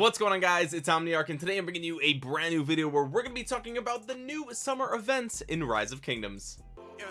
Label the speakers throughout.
Speaker 1: what's going on guys? It's omniarch and today i'm bringing you a brand new video where we're going to be talking about the new summer events in rise of kingdoms. Yeah,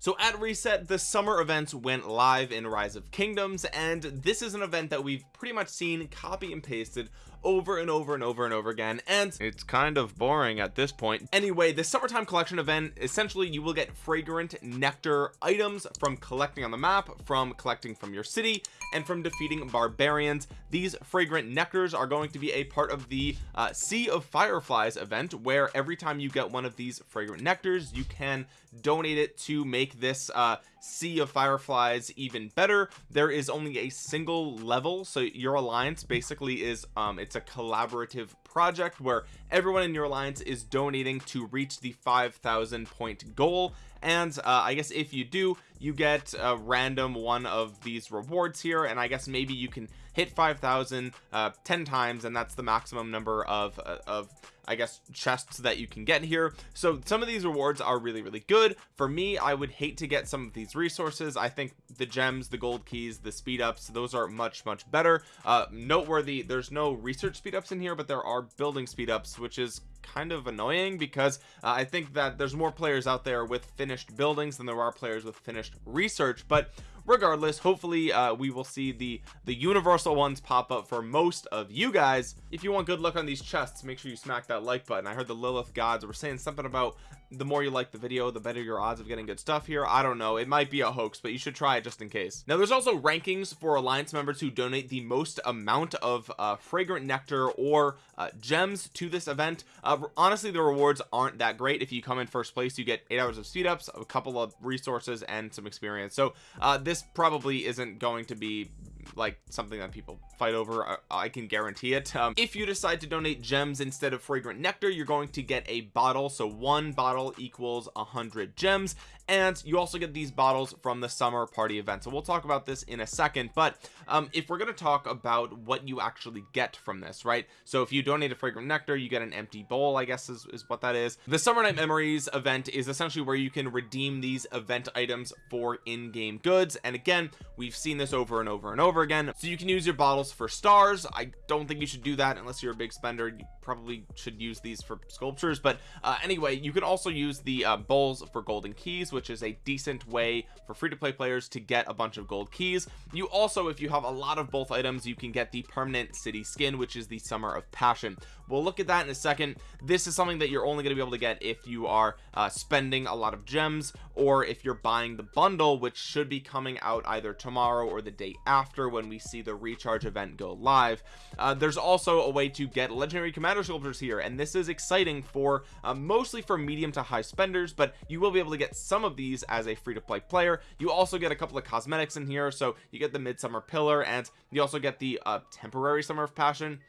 Speaker 1: so at reset the summer events went live in rise of kingdoms and this is an event that we've pretty much seen copy and pasted over and over and over and over again and it's kind of boring at this point. Anyway the summertime collection event essentially you will get fragrant nectar items from collecting on the map from collecting from your city and from defeating barbarians. These fragrant nectars are going to be a part of the uh, sea of fireflies event where every time you get one of these fragrant nectars you can donate it to make this uh, sea of fireflies even better. There is only a single level so your alliance basically is um it's a collaborative project where everyone in your alliance is donating to reach the 5,000 point goal. And uh, I guess if you do you get a random one of these rewards here. And I guess maybe you can hit 5,000 uh 10 times and that's the maximum number of uh, of I guess chests that you can get here. So some of these rewards are really really good. For me I would hate to get some of these resources. I think the gems the gold keys the speed ups those are much much better. Uh noteworthy there's no research speed ups in here but there are building speed ups which is kind of annoying because uh, I think that there's more players out there with finished buildings than there are players with finished research. But regardless hopefully uh, we will see the the universal ones pop up for most of you guys. If you want good luck on these chests make sure you smack that like button. I heard the Lilith gods were saying something about the more you like the video the better your odds of getting good stuff here. I don't know. It might be a hoax but you should try it just in case. Now there's also rankings for alliance members who donate the most amount of uh, fragrant nectar or uh, gems to this event. Uh, honestly the rewards aren't that great. If you come in first place you get eight hours of speed ups a couple of resources and some experience. So uh, this probably isn't going to be like something that people fight over I, I can guarantee it. Um, if you decide to donate gems instead of fragrant nectar you're going to get a bottle. So one bottle equals a hundred gems. And you also get these bottles from the summer party event. So we'll talk about this in a second. But um, if we're going to talk about what you actually get from this right? So if you donate a fragrant nectar you get an empty bowl I guess is, is what that is. The summer night memories event is essentially where you can redeem these event items for in-game goods. And again we've seen this over and over and over again. So you can use your bottles for stars. I don't think you should do that unless you're a big spender. You probably should use these for sculptures. But uh, anyway you can also use the uh, bowls for golden keys which is a decent way for free-to-play players to get a bunch of gold keys. You also if you have a lot of both items you can get the permanent city skin which is the summer of passion. We'll look at that in a second. This is something that you're only going to be able to get if you are uh, spending a lot of gems or if you're buying the bundle which should be coming out either tomorrow or the day after when we see the recharge event go live. Uh, there's also a way to get legendary commander sculptures here and this is exciting for uh, mostly for medium to high spenders but you will be able to get some of these as a free-to-play player. You also get a couple of cosmetics in here so you get the midsummer pillar and you also get the uh, temporary summer of passion.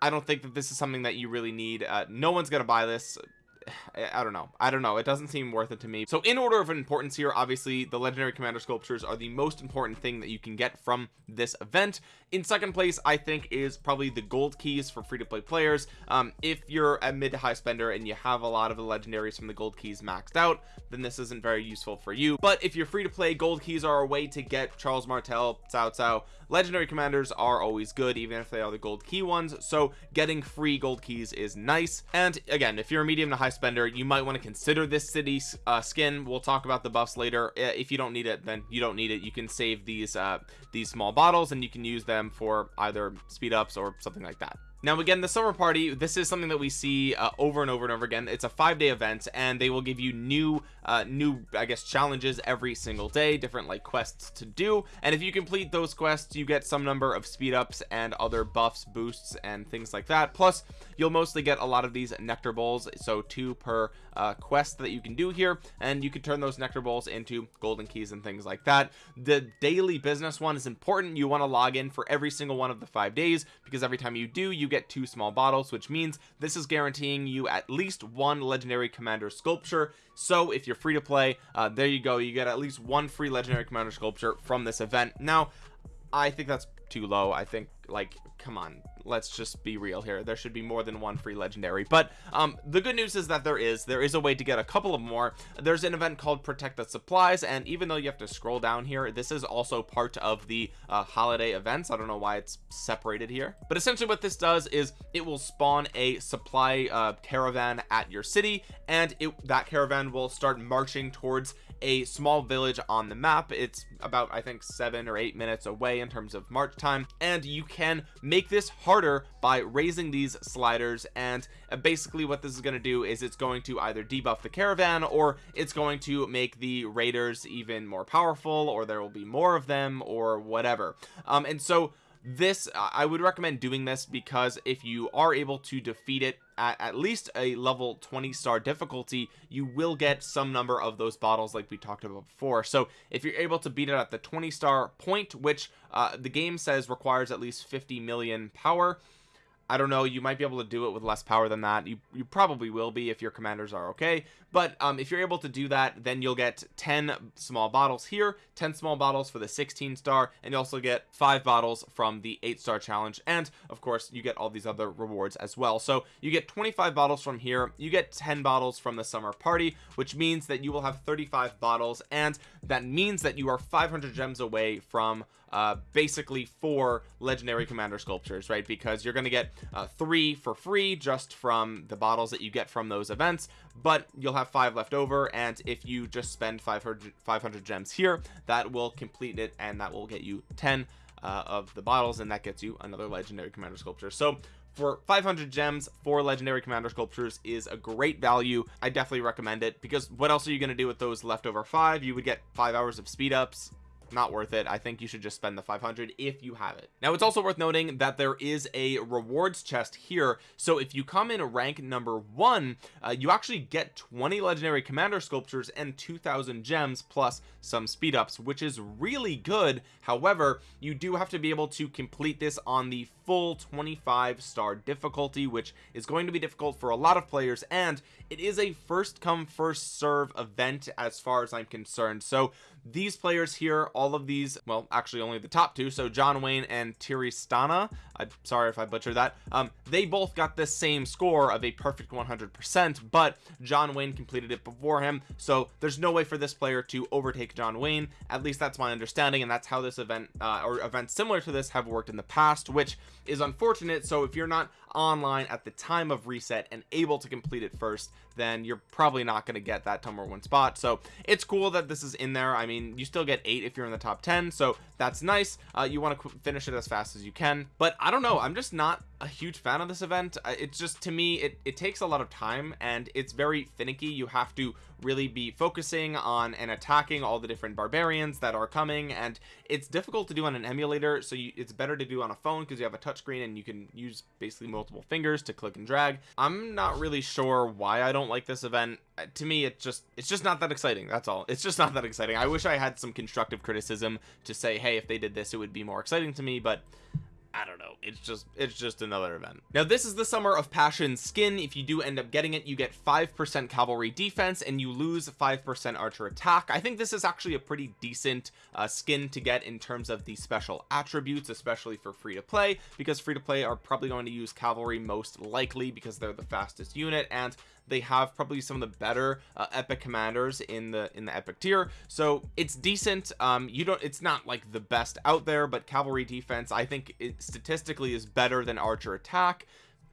Speaker 1: I don't think that this is something that you really need. Uh, no one's gonna buy this I don't know. I don't know. It doesn't seem worth it to me. So in order of importance here obviously the legendary commander sculptures are the most important thing that you can get from this event. In second place I think is probably the gold keys for free-to-play players. Um, if you're a mid to high spender and you have a lot of the legendaries from the gold keys maxed out then this isn't very useful for you. But if you're free to play gold keys are a way to get Charles Martel Cao Cao. Legendary commanders are always good even if they are the gold key ones. So getting free gold keys is nice. And again if you're a medium to high spender you might want to consider this city uh, skin. We'll talk about the buffs later. If you don't need it then you don't need it. You can save these uh these small bottles and you can use them for either speed ups or something like that now again the summer party this is something that we see uh, over and over and over again. It's a five-day event and they will give you new uh new i guess challenges every single day different like quests to do. And if you complete those quests you get some number of speed ups and other buffs boosts and things like that. Plus you'll mostly get a lot of these nectar bowls so two per uh, quest that you can do here. And you can turn those nectar bowls into golden keys and things like that. The daily business one is important. You want to log in for every single one of the five days because every time you do you get two small bottles which means this is guaranteeing you at least one legendary commander sculpture. So if you're free to play uh, there you go. You get at least one free legendary commander sculpture from this event. Now I think that's too low. I think like come on let's just be real here. There should be more than one free legendary. But um the good news is that there is. There is a way to get a couple of more. There's an event called protect the supplies and even though you have to scroll down here this is also part of the uh, holiday events. I don't know why it's separated here. But essentially what this does is it will spawn a supply uh, caravan at your city and it that caravan will start marching towards a small village on the map. It's about I think seven or eight minutes away in terms of march time and you can make this harder by raising these sliders and uh, basically what this is going to do is it's going to either debuff the caravan or it's going to make the raiders even more powerful or there will be more of them or whatever. Um and so this I would recommend doing this because if you are able to defeat it at at least a level 20 star difficulty you will get some number of those bottles like we talked about before. So if you're able to beat it at the 20 star point which uh, the game says requires at least 50 million power I don't know you might be able to do it with less power than that. You, you probably will be if your commanders are okay. But um, if you're able to do that then you'll get 10 small bottles here 10 small bottles for the 16 star and you also get five bottles from the eight star challenge. And of course you get all these other rewards as well. So you get 25 bottles from here. You get 10 bottles from the summer party which means that you will have 35 bottles. And that means that you are 500 gems away from uh basically four legendary commander sculptures right? Because you're going to get uh three for free just from the bottles that you get from those events but you'll have five left over and if you just spend 500 500 gems here that will complete it and that will get you 10 uh, of the bottles and that gets you another legendary commander sculpture. So for 500 gems for legendary commander sculptures is a great value. I definitely recommend it because what else are you going to do with those leftover five? You would get five hours of speed ups not worth it. I think you should just spend the 500 if you have it. Now it's also worth noting that there is a rewards chest here. So if you come in rank number one uh, you actually get 20 legendary commander sculptures and 2000 gems plus some speed ups which is really good. However you do have to be able to complete this on the full 25 star difficulty which is going to be difficult for a lot of players and it is a first come first serve event as far as I'm concerned. So these players here all of these well actually only the top two so John Wayne and Tiristana I'm sorry if I butchered that. Um they both got the same score of a perfect 100 percent but John Wayne completed it before him so there's no way for this player to overtake John Wayne. At least that's my understanding and that's how this event uh, or events similar to this have worked in the past which is unfortunate. So if you're not online at the time of reset and able to complete it first then you're probably not going to get that number one spot. So it's cool that this is in there. I mean you still get eight if you're in the top 10 so that's nice. Uh, you want to finish it as fast as you can but I don't know. I'm just not a huge fan of this event. It's just to me it, it takes a lot of time and it's very finicky. You have to really be focusing on and attacking all the different barbarians that are coming and it's difficult to do on an emulator so you, it's better to do on a phone because you have a touchscreen and you can use basically multiple fingers to click and drag. I'm not really sure why I don't like this event. Uh, to me it just it's just not that exciting that's all. It's just not that exciting. I wish I had some constructive criticism to say hey if they did this it would be more exciting to me but I don't know. It's just it's just another event. Now this is the summer of passion skin. If you do end up getting it you get five percent cavalry defense and you lose five percent archer attack. I think this is actually a pretty decent uh, skin to get in terms of the special attributes especially for free to play because free to play are probably going to use cavalry most likely because they're the fastest unit and they have probably some of the better uh, epic commanders in the in the epic tier. So it's decent um you don't it's not like the best out there but cavalry defense I think it statistically is better than archer attack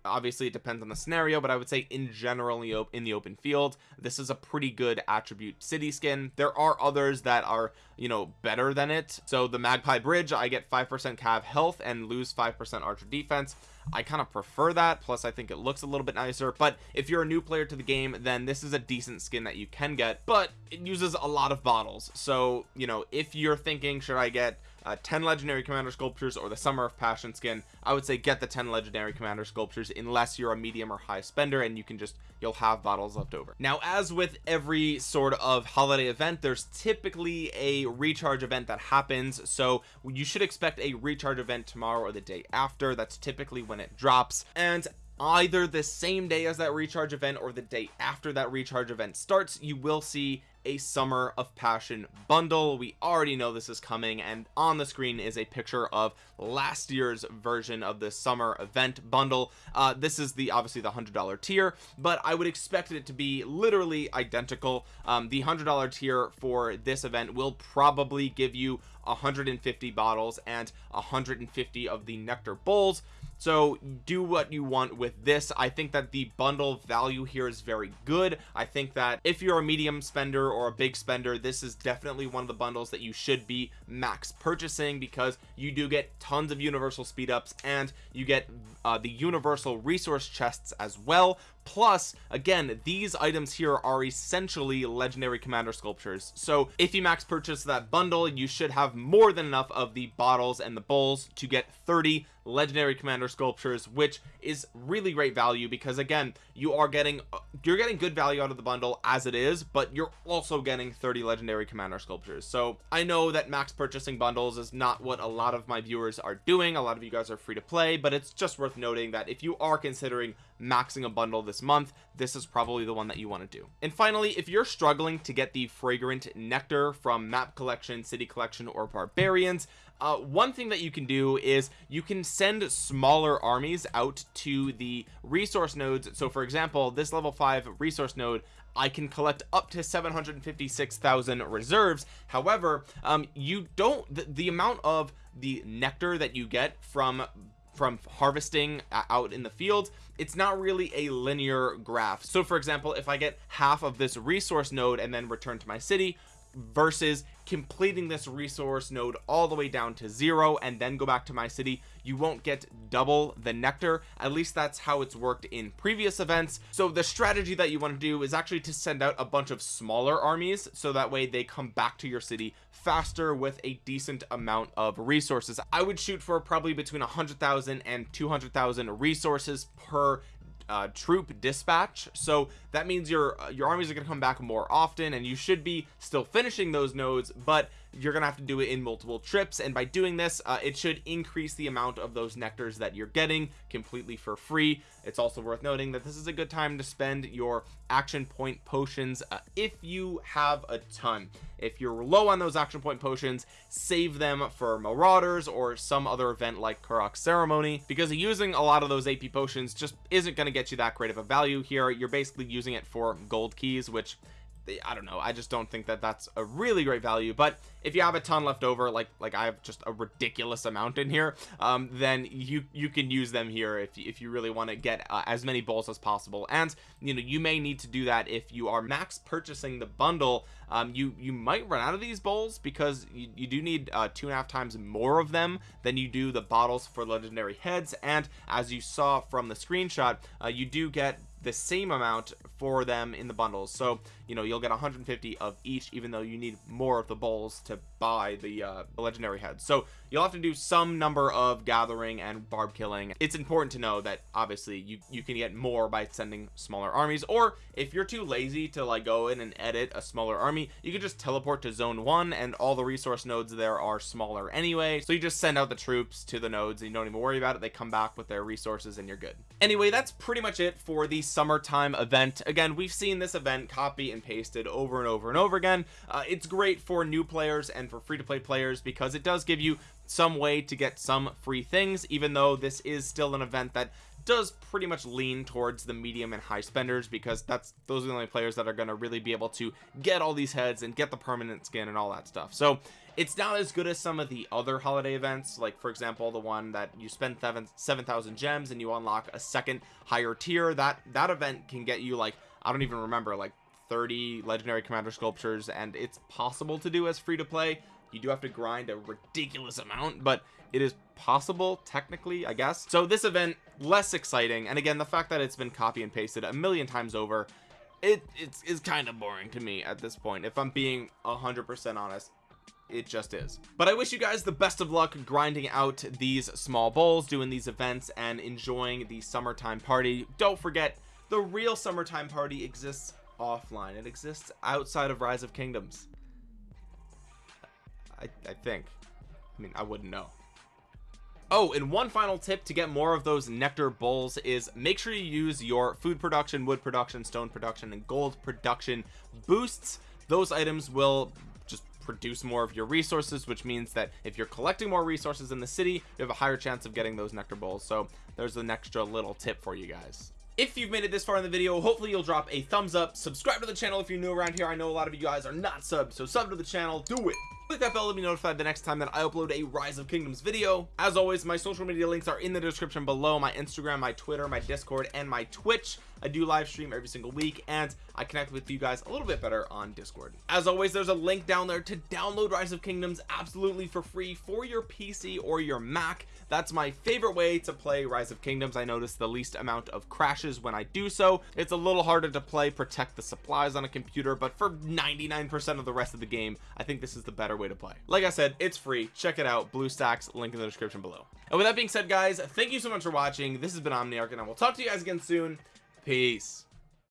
Speaker 1: obviously it depends on the scenario but I would say in general in the open field this is a pretty good attribute city skin. There are others that are you know better than it. So the magpie bridge I get 5% cav health and lose 5% archer defense. I kind of prefer that plus I think it looks a little bit nicer. But if you're a new player to the game then this is a decent skin that you can get but it uses a lot of bottles. So you know if you're thinking should I get uh, 10 legendary commander sculptures or the summer of passion skin I would say get the 10 legendary commander sculptures unless you're a medium or high spender and you can just you'll have bottles left over. Now as with every sort of holiday event there's typically a recharge event that happens. So you should expect a recharge event tomorrow or the day after. That's typically when it drops. And either the same day as that recharge event or the day after that recharge event starts you will see a summer of passion bundle. We already know this is coming and on the screen is a picture of last year's version of the summer event bundle. Uh, this is the obviously the hundred dollar tier but I would expect it to be literally identical. Um, the hundred dollar tier for this event will probably give you 150 bottles and 150 of the nectar bowls so do what you want with this. I think that the bundle value here is very good. I think that if you're a medium spender or a big spender this is definitely one of the bundles that you should be max purchasing because you do get tons of universal speed ups and you get uh, the universal resource chests as well. Plus again these items here are essentially legendary commander sculptures. So if you max purchase that bundle you should have more than enough of the bottles and the bowls to get 30 legendary commander sculptures which is really great value because again you are getting you're getting good value out of the bundle as it is but you're also getting 30 legendary commander sculptures. So I know that max purchasing bundles is not what a lot of my viewers are doing. A lot of you guys are free to play but it's just worth noting that if you are considering maxing a bundle this month this is probably the one that you want to do. And finally if you're struggling to get the fragrant nectar from map collection city collection or barbarians uh, one thing that you can do is you can send smaller armies out to the resource nodes. So for example this level 5 resource node I can collect up to 756,000 reserves. However um, you don't the, the amount of the nectar that you get from from harvesting out in the field it's not really a linear graph. So for example if I get half of this resource node and then return to my city versus completing this resource node all the way down to zero and then go back to my city you won't get double the nectar. At least that's how it's worked in previous events. So the strategy that you want to do is actually to send out a bunch of smaller armies so that way they come back to your city faster with a decent amount of resources. I would shoot for probably between 100,000 and 200,000 resources per uh, troop dispatch. So that means your uh, your armies are going to come back more often and you should be still finishing those nodes but you're gonna have to do it in multiple trips and by doing this uh, it should increase the amount of those nectars that you're getting completely for free. It's also worth noting that this is a good time to spend your action point potions uh, if you have a ton. If you're low on those action point potions save them for marauders or some other event like Karuak ceremony because using a lot of those AP potions just isn't going to get you that great of a value here. You're basically using it for gold keys which I don't know I just don't think that that's a really great value but if you have a ton left over like like I have just a ridiculous amount in here um then you you can use them here if, if you really want to get uh, as many bowls as possible. And you know you may need to do that if you are max purchasing the bundle um you you might run out of these bowls because you, you do need uh two and a half times more of them than you do the bottles for legendary heads. And as you saw from the screenshot uh, you do get the same amount for them in the bundles. So you know you'll get 150 of each even though you need more of the bowls to buy the, uh, legendary heads. So you'll have to do some number of gathering and barb killing. It's important to know that obviously you you can get more by sending smaller armies or if you're too lazy to like go in and edit a smaller army you can just teleport to zone one and all the resource nodes there are smaller anyway. So you just send out the troops to the nodes and you don't even worry about it. They come back with their resources and you're good. Anyway that's pretty much it for the summertime event. Again we've seen this event copy and pasted over and over and over again. Uh, it's great for new players and for free-to-play players because it does give you some way to get some free things even though this is still an event that does pretty much lean towards the medium and high spenders because that's those are the only players that are going to really be able to get all these heads and get the permanent skin and all that stuff. So it's not as good as some of the other holiday events like for example the one that you spend seven 7,000 gems and you unlock a second higher tier that that event can get you like I don't even remember like 30 legendary commander sculptures and it's possible to do as free to play you do have to grind a ridiculous amount but it is possible technically I guess. So this event less exciting and again the fact that it's been copy and pasted a million times over it it's is kind of boring to me at this point if I'm being hundred percent honest. It just is. But I wish you guys the best of luck grinding out these small bowls doing these events and enjoying the summertime party. Don't forget the real summertime party exists offline. It exists outside of rise of kingdoms I, I think. I mean I wouldn't know. Oh and one final tip to get more of those nectar bowls is make sure you use your food production wood production stone production and gold production boosts. Those items will just produce more of your resources which means that if you're collecting more resources in the city you have a higher chance of getting those nectar bowls. So there's an extra little tip for you guys. If you've made it this far in the video hopefully you'll drop a thumbs up. Subscribe to the channel if you're new around here. I know a lot of you guys are not subbed so sub to the channel. Do it click that bell to be notified the next time that I upload a rise of kingdoms video. As always my social media links are in the description below my Instagram my Twitter my discord and my Twitch I do live stream every single week and I connect with you guys a little bit better on discord. As always there's a link down there to download rise of kingdoms absolutely for free for your PC or your Mac. That's my favorite way to play rise of kingdoms. I notice the least amount of crashes when I do so. It's a little harder to play protect the supplies on a computer but for 99% of the rest of the game I think this is the better way to play. Like I said it's free. Check it out. BlueStacks link in the description below. And with that being said guys thank you so much for watching. This has been Omniarch and I will talk to you guys again soon peace